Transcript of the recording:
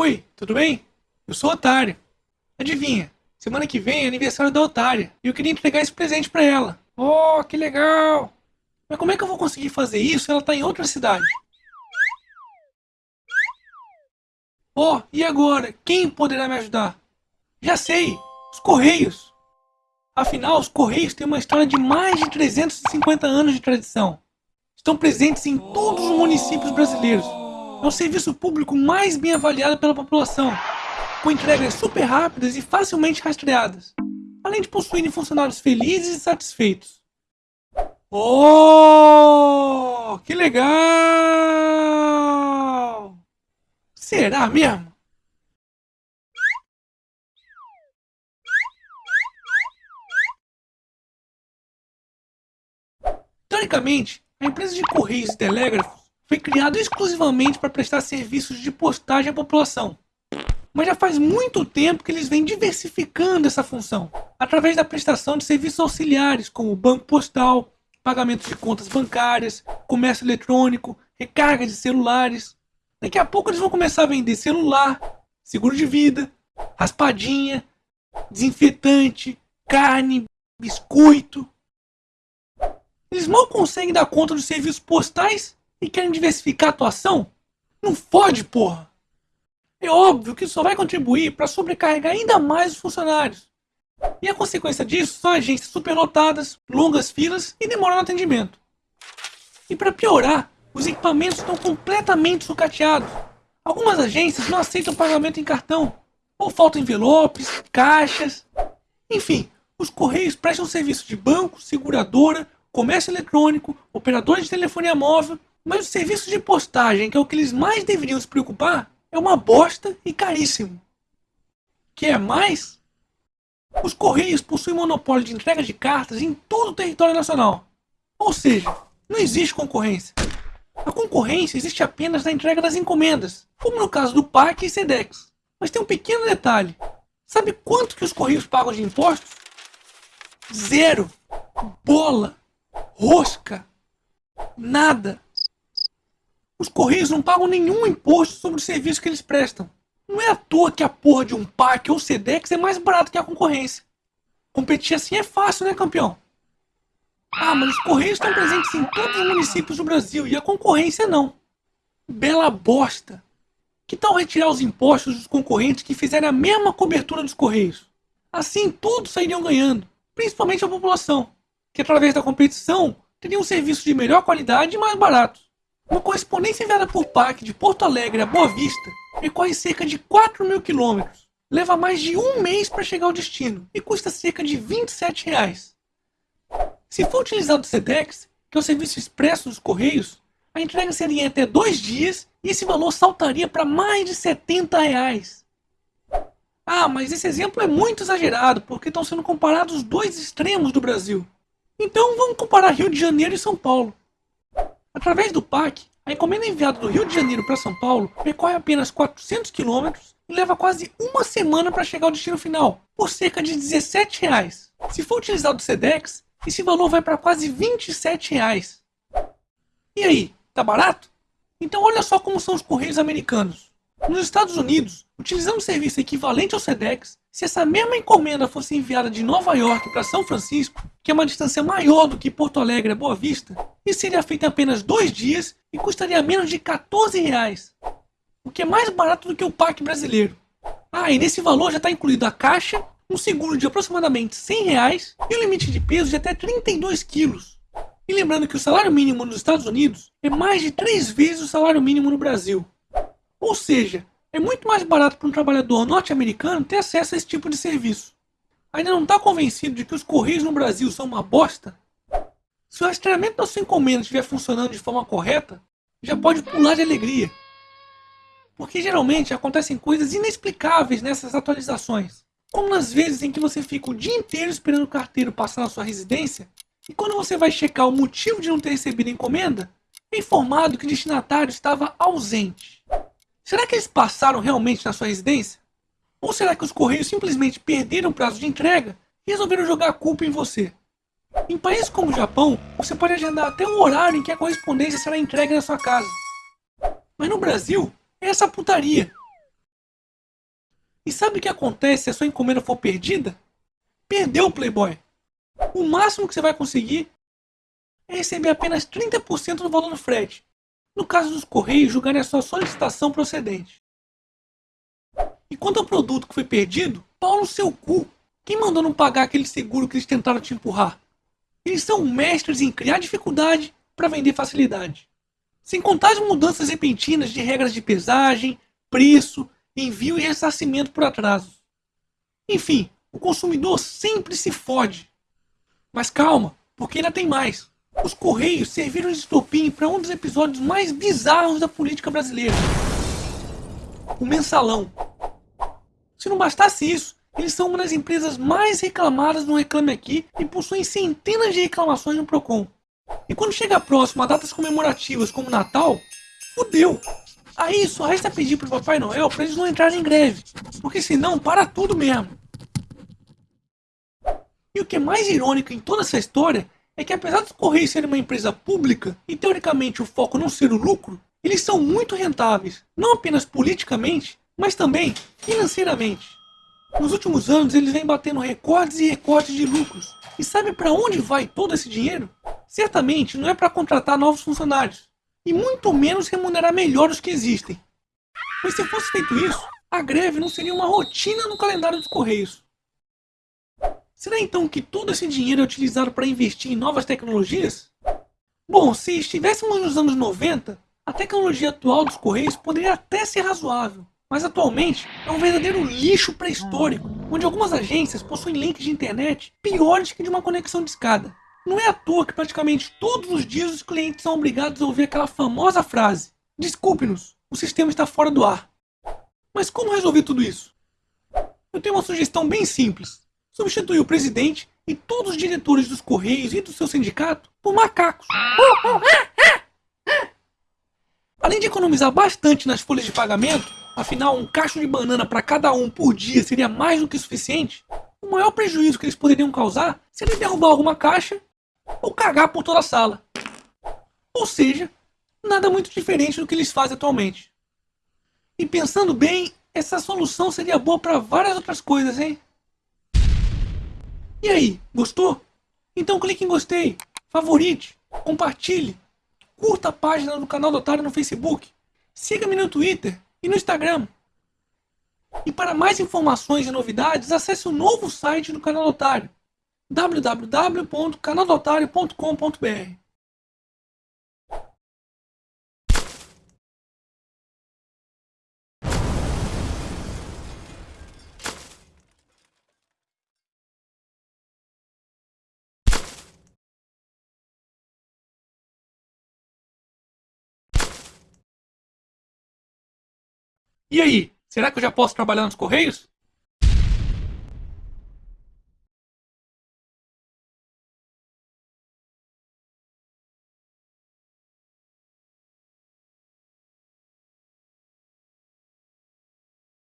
Oi, tudo bem? Eu sou Otário. Adivinha, semana que vem é aniversário da Otária e eu queria entregar esse presente pra ela. Oh, que legal! Mas como é que eu vou conseguir fazer isso se ela tá em outra cidade? Oh, e agora? Quem poderá me ajudar? Já sei! Os Correios! Afinal, os Correios têm uma história de mais de 350 anos de tradição. Estão presentes em todos os municípios brasileiros. É o serviço público mais bem avaliado pela população, com entregas super rápidas e facilmente rastreadas, além de possuírem funcionários felizes e satisfeitos. Oh, que legal! Será mesmo? Teoricamente, a empresa de correios e telégrafos foi criada exclusivamente para prestar serviços de postagem à população. Mas já faz muito tempo que eles vêm diversificando essa função, através da prestação de serviços auxiliares, como banco postal, pagamento de contas bancárias, comércio eletrônico, recarga de celulares. Daqui a pouco eles vão começar a vender celular, seguro de vida, raspadinha, desinfetante, carne, biscoito. Eles mal conseguem dar conta dos serviços postais e querem diversificar a atuação? Não fode, porra! É óbvio que isso só vai contribuir para sobrecarregar ainda mais os funcionários. E a consequência disso são agências superlotadas, longas filas e demora no atendimento. E para piorar, os equipamentos estão completamente sucateados. Algumas agências não aceitam pagamento em cartão, ou faltam envelopes, caixas. Enfim, os correios prestam serviço de banco, seguradora, comércio eletrônico, operadores de telefonia móvel, mas o serviço de postagem, que é o que eles mais deveriam se preocupar, é uma bosta e caríssimo. Quer é mais? Os Correios possuem monopólio de entrega de cartas em todo o território nacional. Ou seja, não existe concorrência. A concorrência existe apenas na entrega das encomendas, como no caso do PAC e SEDEX. Mas tem um pequeno detalhe. Sabe quanto que os Correios pagam de impostos? Zero. Bola rosca, nada. Os Correios não pagam nenhum imposto sobre o serviço que eles prestam. Não é à toa que a porra de um PAC ou SEDEX é mais barato que a concorrência. Competir assim é fácil, né, campeão? Ah, mas os Correios estão presentes em todos os municípios do Brasil e a concorrência não. Bela bosta. Que tal retirar os impostos dos concorrentes que fizerem a mesma cobertura dos Correios? Assim todos sairiam ganhando, principalmente a população que através da competição teria um serviço de melhor qualidade e mais barato. Uma correspondência enviada por PAC de Porto Alegre a Boa Vista percorre cerca de 4 mil quilômetros, leva mais de um mês para chegar ao destino e custa cerca de 27 reais. Se for utilizado o SEDEX, que é o serviço expresso dos Correios, a entrega seria em até dois dias e esse valor saltaria para mais de 70 reais. Ah, mas esse exemplo é muito exagerado porque estão sendo comparados os dois extremos do Brasil. Então vamos comparar Rio de Janeiro e São Paulo. Através do PAC, a encomenda enviada do Rio de Janeiro para São Paulo percorre apenas 400 km e leva quase uma semana para chegar ao destino final, por cerca de 17 reais. Se for utilizado o SEDEX, esse valor vai para quase 27 reais. E aí, tá barato? Então olha só como são os correios americanos. Nos Estados Unidos, utilizando um serviço equivalente ao SEDEX, se essa mesma encomenda fosse enviada de Nova York para São Francisco, que é uma distância maior do que Porto Alegre a Boa Vista, isso seria feito em apenas dois dias e custaria menos de 14 reais, o que é mais barato do que o PAC brasileiro. Ah, e nesse valor já está incluído a caixa, um seguro de aproximadamente 100 reais e um limite de peso de até 32 quilos. E lembrando que o salário mínimo nos Estados Unidos é mais de três vezes o salário mínimo no Brasil. Ou seja, é muito mais barato para um trabalhador norte-americano ter acesso a esse tipo de serviço. Ainda não está convencido de que os correios no Brasil são uma bosta? Se o rastreamento da sua encomenda estiver funcionando de forma correta, já pode pular de alegria. Porque geralmente acontecem coisas inexplicáveis nessas atualizações. Como nas vezes em que você fica o dia inteiro esperando o carteiro passar na sua residência, e quando você vai checar o motivo de não ter recebido a encomenda, é informado que o destinatário estava ausente. Será que eles passaram realmente na sua residência? Ou será que os Correios simplesmente perderam o prazo de entrega e resolveram jogar a culpa em você? Em países como o Japão, você pode agendar até o horário em que a correspondência será entregue na sua casa. Mas no Brasil, é essa putaria. E sabe o que acontece se a sua encomenda for perdida? Perdeu, Playboy! O máximo que você vai conseguir é receber apenas 30% do valor do frete. No caso dos Correios, julgarem a sua solicitação procedente. E quanto ao produto que foi perdido, pau no seu cu. Quem mandou não pagar aquele seguro que eles tentaram te empurrar? Eles são mestres em criar dificuldade para vender facilidade. Sem contar as mudanças repentinas de regras de pesagem, preço, envio e ressarcimento por atraso. Enfim, o consumidor sempre se fode. Mas calma, porque ainda tem mais. Os Correios serviram de estopim para um dos episódios mais bizarros da política brasileira. O mensalão. Se não bastasse isso, eles são uma das empresas mais reclamadas no Reclame Aqui e possuem centenas de reclamações no Procon. E quando chega próximo a datas comemorativas como Natal, fudeu! Aí só resta pedir pro Papai Noel para eles não entrarem em greve, porque senão para tudo mesmo. E o que é mais irônico em toda essa história é que apesar dos Correios serem uma empresa pública e teoricamente o foco não ser o lucro, eles são muito rentáveis, não apenas politicamente, mas também financeiramente. Nos últimos anos eles vêm batendo recordes e recordes de lucros. E sabe para onde vai todo esse dinheiro? Certamente não é para contratar novos funcionários, e muito menos remunerar melhor os que existem. Pois se fosse feito isso, a greve não seria uma rotina no calendário dos Correios. Será então que todo esse dinheiro é utilizado para investir em novas tecnologias? Bom, se estivéssemos nos anos 90, a tecnologia atual dos Correios poderia até ser razoável, mas atualmente é um verdadeiro lixo pré-histórico, onde algumas agências possuem links de internet piores que de uma conexão de escada. Não é à toa que praticamente todos os dias os clientes são obrigados a ouvir aquela famosa frase: Desculpe-nos, o sistema está fora do ar. Mas como resolver tudo isso? Eu tenho uma sugestão bem simples: substituir o presidente e todos os diretores dos Correios e do seu sindicato por macacos. Além de economizar bastante nas folhas de pagamento, afinal um cacho de banana para cada um por dia seria mais do que suficiente, o maior prejuízo que eles poderiam causar seria derrubar alguma caixa ou cagar por toda a sala. Ou seja, nada muito diferente do que eles fazem atualmente. E pensando bem, essa solução seria boa para várias outras coisas, hein? E aí, gostou? Então clique em gostei, favorite, compartilhe, curta a página do canal do Otário no Facebook, siga-me no Twitter e no Instagram. E para mais informações e novidades, acesse o novo site do canal Otário www.canaldotário.com.br. E aí, será que eu já posso trabalhar nos Correios?